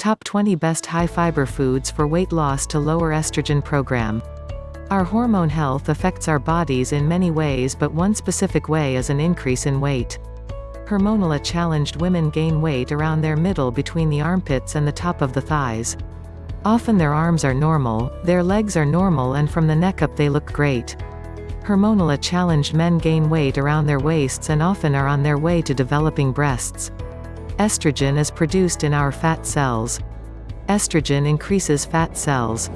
Top 20 Best High Fiber Foods for Weight Loss to Lower Estrogen Program. Our hormone health affects our bodies in many ways but one specific way is an increase in weight. Hormonally challenged women gain weight around their middle between the armpits and the top of the thighs. Often their arms are normal, their legs are normal and from the neck up they look great. Hormonally challenged men gain weight around their waists and often are on their way to developing breasts. Estrogen is produced in our fat cells. Estrogen increases fat cells.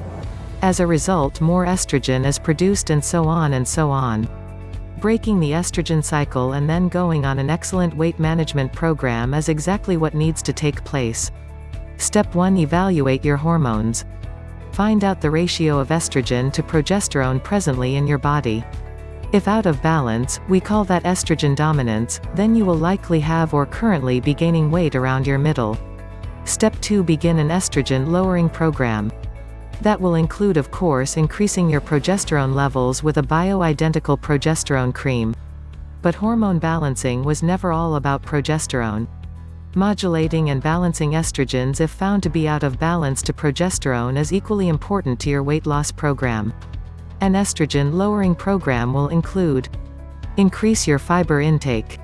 As a result more estrogen is produced and so on and so on. Breaking the estrogen cycle and then going on an excellent weight management program is exactly what needs to take place. Step 1 Evaluate your hormones. Find out the ratio of estrogen to progesterone presently in your body. If out of balance, we call that estrogen dominance, then you will likely have or currently be gaining weight around your middle. Step 2 Begin an estrogen lowering program. That will include of course increasing your progesterone levels with a bioidentical progesterone cream. But hormone balancing was never all about progesterone. Modulating and balancing estrogens if found to be out of balance to progesterone is equally important to your weight loss program. An estrogen-lowering program will include Increase your fiber intake.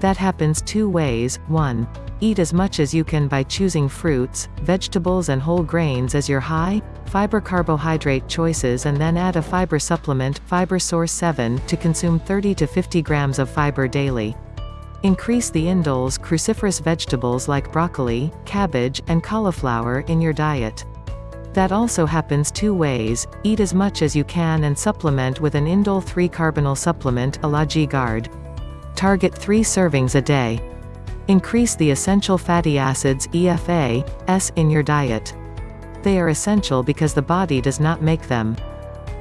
That happens two ways, 1. Eat as much as you can by choosing fruits, vegetables and whole grains as your high, fiber carbohydrate choices and then add a fiber supplement, Fiber Source 7, to consume 30 to 50 grams of fiber daily. Increase the indoles cruciferous vegetables like broccoli, cabbage, and cauliflower in your diet. That also happens two ways, eat as much as you can and supplement with an indole 3-carbinol supplement Alagi Guard. Target 3 servings a day. Increase the essential fatty acids EFA, S in your diet. They are essential because the body does not make them.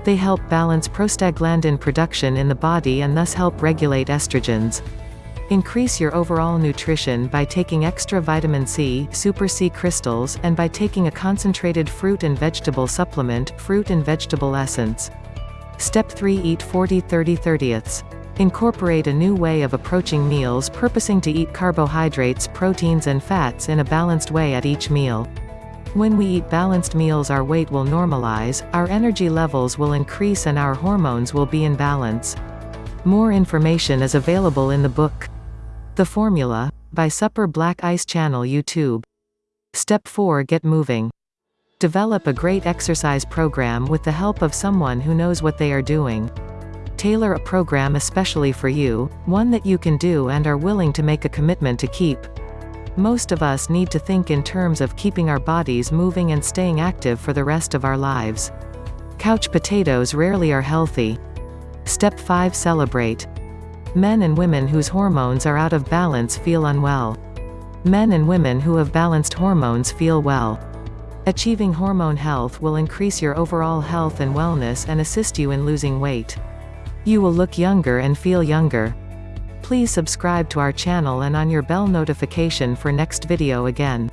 They help balance prostaglandin production in the body and thus help regulate estrogens. Increase your overall nutrition by taking extra vitamin C, Super C crystals, and by taking a concentrated fruit and vegetable supplement, fruit and vegetable essence. Step 3 Eat 40 30 30ths. Incorporate a new way of approaching meals purposing to eat carbohydrates, proteins and fats in a balanced way at each meal. When we eat balanced meals our weight will normalize, our energy levels will increase and our hormones will be in balance. More information is available in the book. The Formula, by Supper Black Ice Channel YouTube. Step 4 Get moving. Develop a great exercise program with the help of someone who knows what they are doing. Tailor a program especially for you, one that you can do and are willing to make a commitment to keep. Most of us need to think in terms of keeping our bodies moving and staying active for the rest of our lives. Couch potatoes rarely are healthy. Step 5 Celebrate. Men and women whose hormones are out of balance feel unwell. Men and women who have balanced hormones feel well. Achieving hormone health will increase your overall health and wellness and assist you in losing weight. You will look younger and feel younger. Please subscribe to our channel and on your bell notification for next video again.